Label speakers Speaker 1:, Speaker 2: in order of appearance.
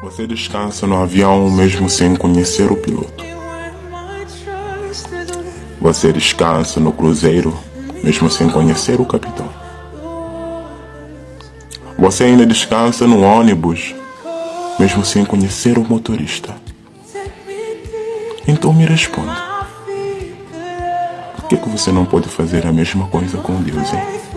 Speaker 1: Você descansa no avião mesmo sem conhecer o piloto. Você descansa no cruzeiro mesmo sem conhecer o capitão. Você ainda descansa no ônibus mesmo sem conhecer o motorista. Então me responda. Por que, que você não pode fazer a mesma coisa com Deus, hein?